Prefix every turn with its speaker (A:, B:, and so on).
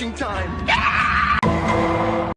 A: marching time.